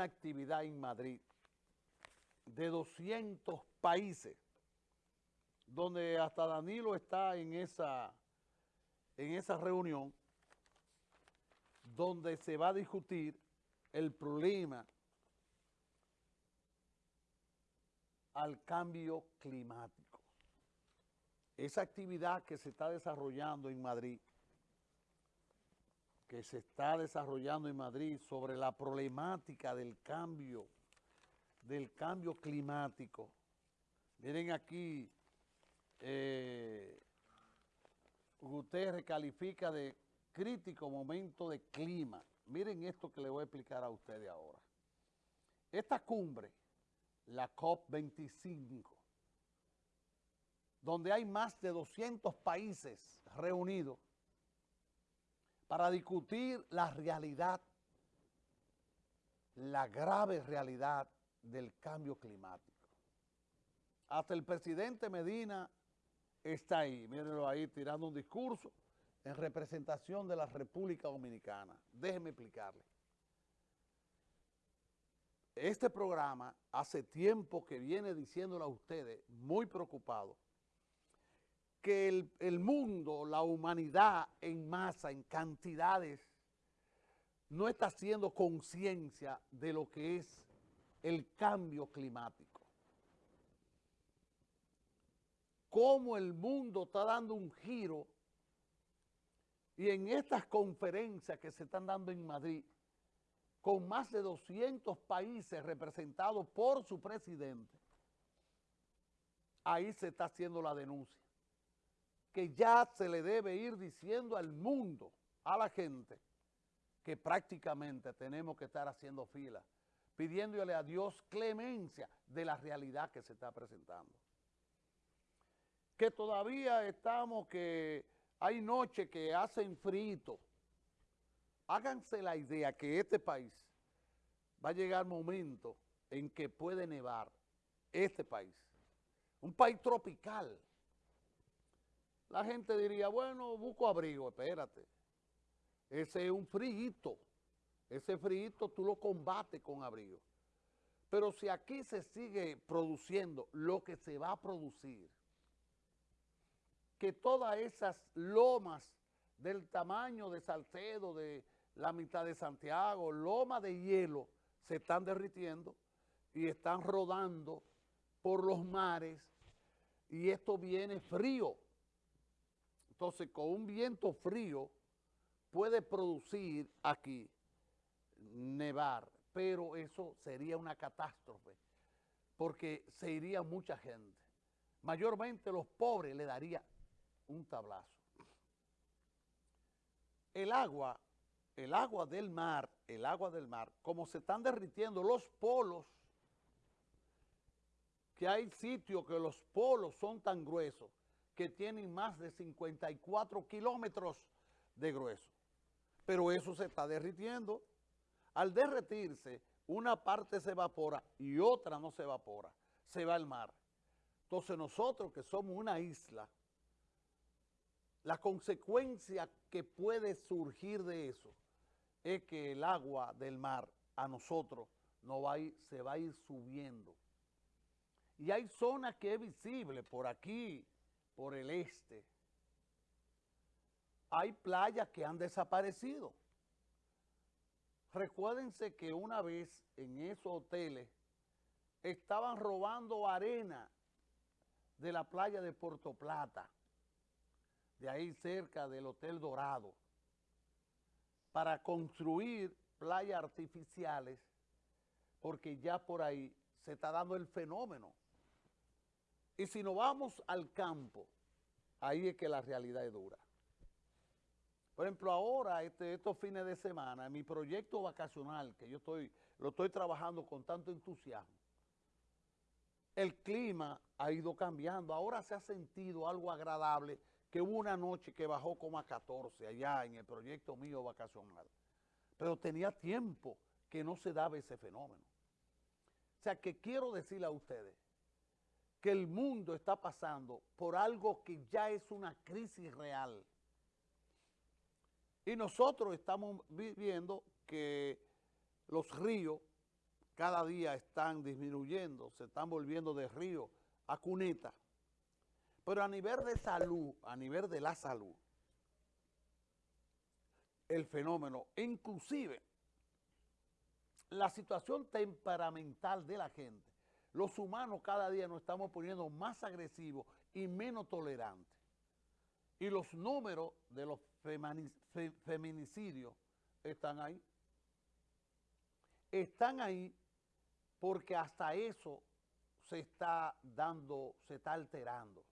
una actividad en Madrid de 200 países, donde hasta Danilo está en esa, en esa reunión, donde se va a discutir el problema al cambio climático. Esa actividad que se está desarrollando en Madrid, que se está desarrollando en Madrid sobre la problemática del cambio, del cambio climático. Miren aquí, eh, Guterres califica de crítico momento de clima. Miren esto que le voy a explicar a ustedes ahora. Esta cumbre, la COP25, donde hay más de 200 países reunidos para discutir la realidad, la grave realidad del cambio climático. Hasta el presidente Medina está ahí, mírenlo ahí tirando un discurso en representación de la República Dominicana. Déjenme explicarle. Este programa hace tiempo que viene diciéndole a ustedes, muy preocupado, que el, el, mundo, la humanidad en masa, en cantidades, no está haciendo conciencia de lo que es el cambio climático. Cómo el mundo está dando un giro y en estas conferencias que se están dando en Madrid, con más de 200 países representados por su presidente, ahí se está haciendo la denuncia. Que ya se le debe ir diciendo al mundo, a la gente, que prácticamente tenemos que estar haciendo fila, pidiéndole a Dios clemencia de la realidad que se está presentando. Que todavía estamos que hay noches que hacen frito. Háganse la idea que este país va a llegar momento en que puede nevar este país. Un país tropical. La gente diría, bueno, busco abrigo, espérate. Ese es un frío. Ese frío tú lo combates con abrigo. Pero si aquí se sigue produciendo lo que se va a producir, que todas esas lomas del tamaño de Salcedo, de la mitad de Santiago, lomas de hielo, se están derritiendo y están rodando por los mares y esto viene frío. Entonces, con un viento frío puede producir aquí nevar, pero eso sería una catástrofe porque se iría mucha gente. Mayormente los pobres le daría un tablazo. El agua, el agua del mar, el agua del mar, como se están derritiendo los polos, que hay sitios que los polos son tan gruesos que tienen más de 54 kilómetros de grueso. Pero eso se está derritiendo. Al derretirse, una parte se evapora y otra no se evapora, se va al mar. Entonces nosotros que somos una isla, la consecuencia que puede surgir de eso es que el agua del mar a nosotros no va a ir, se va a ir subiendo. Y hay zonas que es visible por aquí, por el este. Hay playas que han desaparecido. Recuérdense que una vez en esos hoteles estaban robando arena de la playa de Puerto Plata de ahí cerca del Hotel Dorado, para construir playas artificiales, porque ya por ahí se está dando el fenómeno. Y si nos vamos al campo, ahí es que la realidad es dura. Por ejemplo, ahora, este, estos fines de semana, mi proyecto vacacional, que yo estoy, lo estoy trabajando con tanto entusiasmo, el clima ha ido cambiando. Ahora se ha sentido algo agradable que hubo una noche que bajó como a 14 allá en el proyecto mío vacacional. Pero tenía tiempo que no se daba ese fenómeno. O sea, que quiero decirle a ustedes que el mundo está pasando por algo que ya es una crisis real. Y nosotros estamos viviendo que los ríos cada día están disminuyendo, se están volviendo de río a cuneta. Pero a nivel de salud, a nivel de la salud, el fenómeno, inclusive la situación temperamental de la gente, los humanos cada día nos estamos poniendo más agresivos y menos tolerantes. Y los números de los feminicidios están ahí. Están ahí porque hasta eso se está dando, se está alterando.